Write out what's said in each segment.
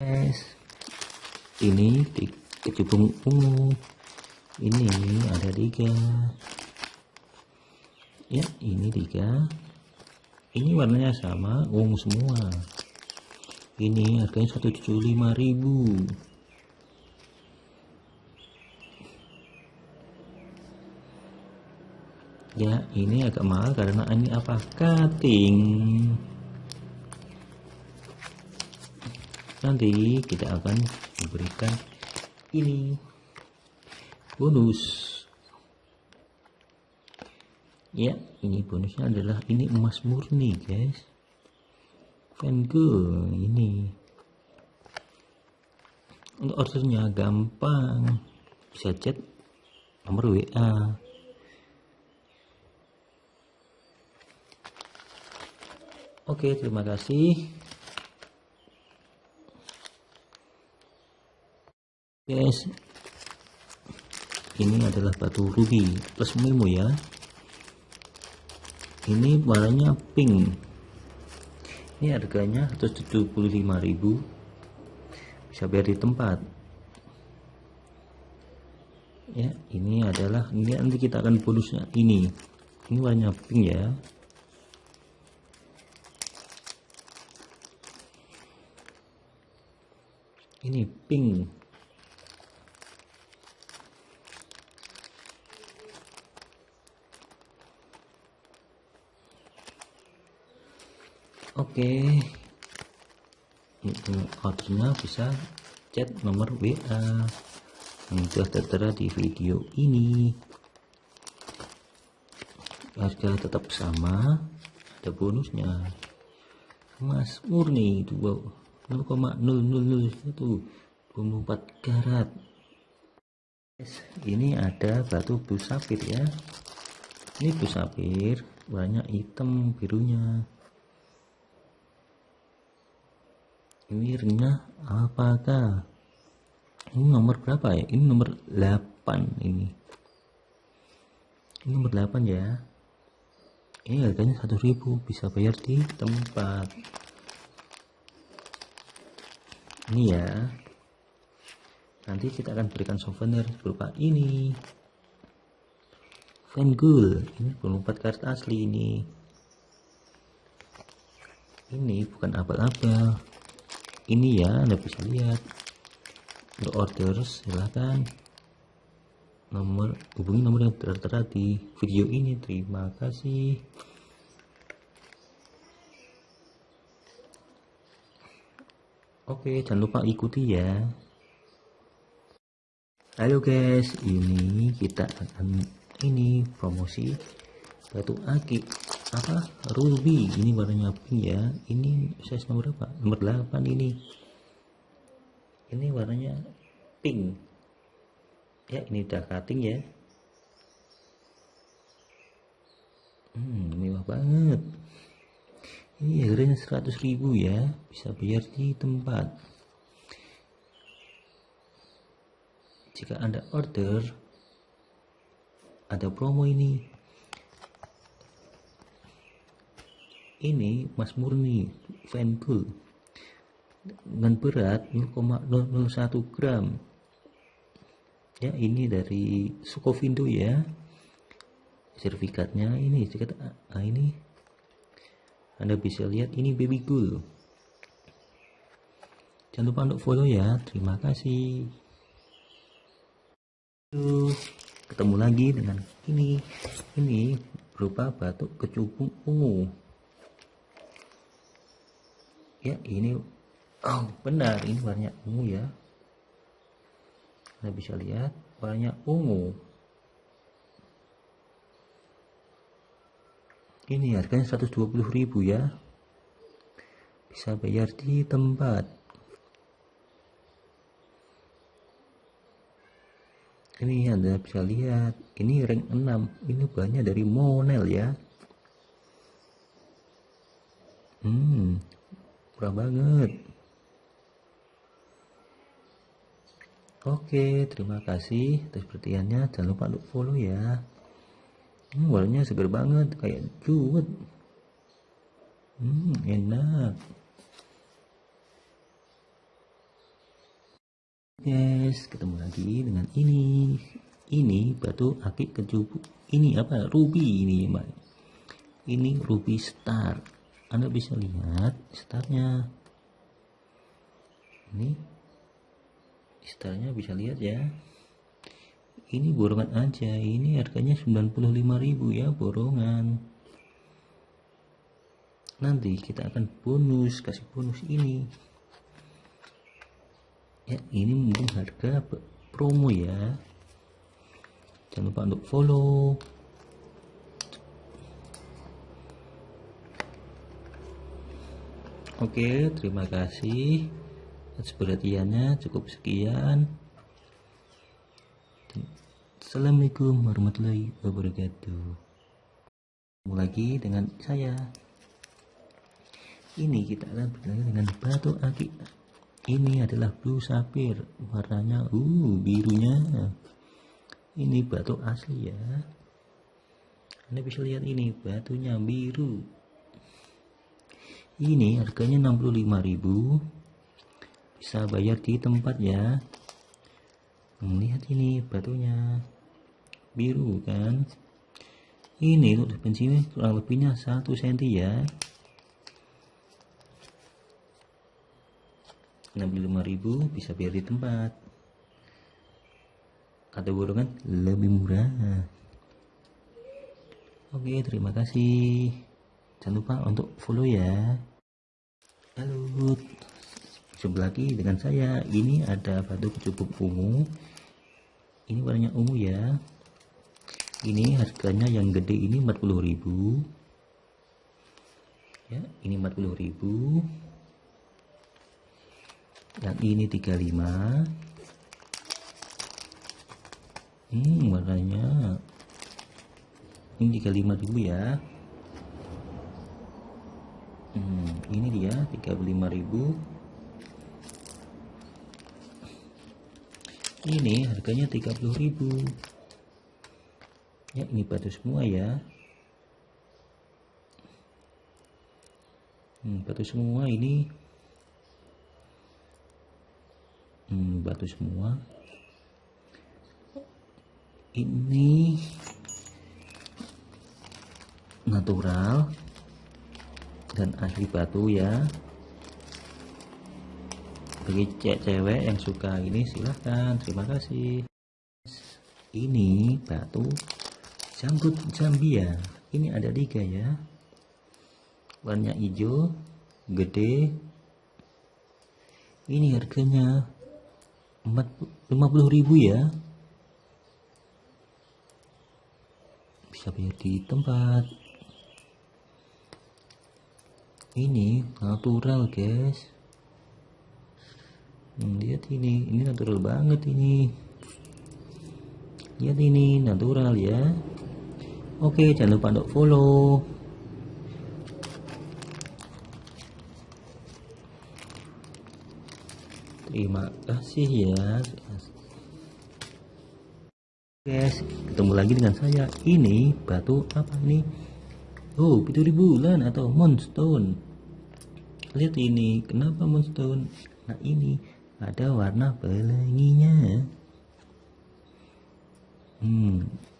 guys. Ini di kecubung ungu. Ini ada tiga. Ya ini tiga. Ini warnanya sama ungu semua. Ini harganya 175.000 ya ini agak mahal karena ini apa? Cutting nanti kita akan memberikan ini. Bonus. Ya ini bonusnya adalah ini emas murni guys. Fan girl ini. Untuk ordernya gampang. Bisa chat nomor WA Oke, terima kasih. Guys, ini adalah batu ruby plus memo ya. Ini warnanya pink. Ini harganya 175.000. Bisa bayar di tempat. Ya, ini adalah ini nanti kita akan bonusnya ini. Ini warnanya pink ya. ini pink oke. Itu ordernya bisa chat nomor WA yang sudah tertera di video ini. Harga tetap sama. Ada bonusnya. Emas murni itu wow 0,0001 24 karat. Ini ada batu blue sapphire ya. Ini blue sapphire banyak hitam birunya ringnya apakah ini nomor berapa ya? Ini nomor 8 ini. Ini nomor 8 ya. Ini harganya 1000 bisa bayar di tempat. Ini ya. Nanti kita akan berikan souvenir berupa ini. Van Gogh. Ini 24 karat asli ini. Ini bukan abal-abal ini ya anda bisa lihat. Untuk order silahkan nomor hubungi nomor yang tertera di video ini. Terima kasih. Oke, jangan lupa ikuti ya. Halo guys, ini kita akan ini promosi batu aki apa? Ruby. Ini warnanya pink ya ini size nomor berapa? Nomor 8 ini. Ini warnanya pink. Ya ini udah cutting ya. Hmm mewah banget. Ini harganya 100 ribu ya. Bisa bayar di tempat. Jika anda order ada promo ini ini mas murni Venpool dengan berat 0,001 gram ya ini dari Sukovindo ya sertifikatnya ini sertifikat ah, ini anda bisa lihat ini baby cool. Jangan lupa untuk follow ya. Terima kasih. Ketemu lagi dengan ini. Ini berupa batuk kecubung ungu. Ya, ini oh, benar ini warnanya ungu ya. Anda bisa lihat warnanya ungu. ini harganya 120.000 ya bisa bayar di tempat ini anda bisa lihat ini rank 6 ini banyak dari Monel ya hmm murah banget. Oke, terima kasih atas perhatiannya. Jangan lupa untuk follow ya. Hmm, warnanya segar banget kayak juwet hmm, enak. Guys ketemu lagi dengan ini. Ini batu akik kecupu ini apa? Ruby ini mbak. Ini ruby star anda bisa lihat startnya. Ini startnya bisa lihat ya. Ini borongan aja. Ini harganya 95.000 ya borongan. Nanti kita akan bonus kasih bonus ini. Ya ini mungkin harga promo ya. Jangan lupa untuk follow Oke, terima kasih atas perhatiannya. Cukup sekian. Assalamualaikum warahmatullahi wabarakatuh. Ketemu lagi dengan saya. Ini kita akan berlari dengan batu akik ini adalah blue sapphire warnanya uh birunya ini batu asli ya anda bisa lihat ini batunya biru ini harganya 65.000 bisa bayar di tempat ya. Lihat ini batunya. Biru kan? Ini untuk bensinnya kurang lebihnya 1 cm ya. 65.000 bisa biar di tempat. Atau borongan lebih murah. Oke terima kasih. Jangan lupa untuk follow ya halo sebelah lagi dengan saya. Ini ada batu cukup ungu. Ini warnanya ungu ya. Ini harganya yang gede ini 40.000 ya ini 40.000 yang ini 35 hmm warnanya. Ini 35 dulu ya hmm, ini dia 35.000 ini harganya 30.000 ya ini batu semua ya. Hmm, batu semua ini. Hmm, batu semua. Ini. Natural dan asli batu ya. Bagi cewek yang suka ini silahkan terima kasih. Ini batu janggut Zambia. Ini ada tiga ya. Warna hijau gede. Ini harganya 50 ribu ya. Bisa bayar di tempat ini natural guys. Hmm, lihat ini. Ini natural banget ini. Lihat ini natural ya. Oke jangan lupa untuk follow. Terima kasih ya. Guys ketemu lagi dengan saya. Ini batu apa ini oh pituri bulan atau moonstone lihat ini kenapa moonstone nah ini ada warna pelanginya hmm.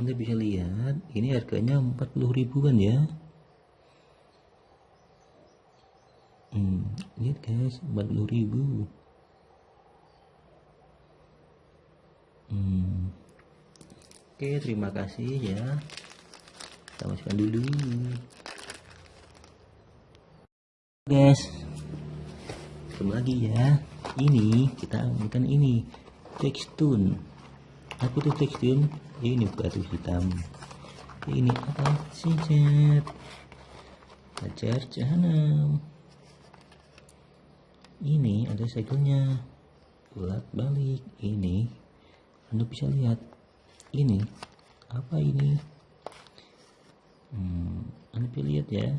Anda bisa lihat ini harganya 40 ribuan ya. Hmm, lihat guys 40 ribu. Hmm. Oke terima kasih ya. Kita masukkan dulu. Guys ketemu lagi ya. Ini kita amankan ini textune. Apa tuh textune? Ini batu hitam. Ini apa? Sih ajar jahanam. Ini ada segelnya. Bulat balik ini anda bisa lihat ini. Apa ini? Hmm, lihat ya.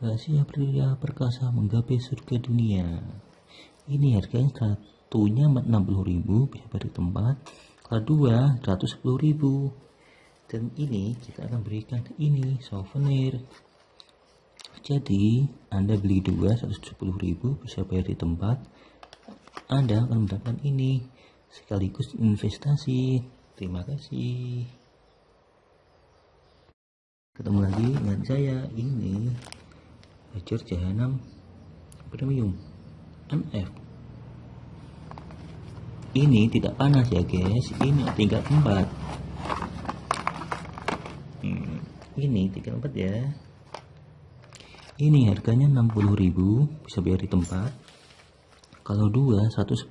Rahasia pria perkasa menggapai surga dunia. Ini harganya satunya 60.000 bisa beri tempat. Kedua 110.000 dan ini kita akan berikan ini souvenir. Jadi anda beli dua 110.000 bisa bayar di tempat. Anda akan mendapatkan ini sekaligus investasi. Terima kasih. Ketemu lagi dengan saya. Ini Hajar Jahanam Premium MF ini tidak panas ya guys. Ini tingkat 4 hmm, ini tingkat 4 ya. Ini harganya 60.000 bisa bayar di tempat. Kalau dua 110.000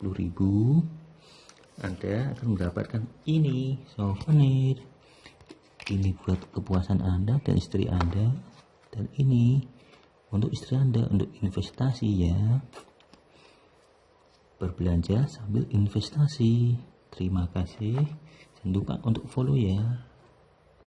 ya 110.000 Anda akan mendapatkan ini souvenir. Ini buat kepuasan Anda dan istri Anda. Dan ini untuk istri Anda untuk investasi ya. Berbelanja sambil investasi. Terima kasih. Jangan lupa untuk follow ya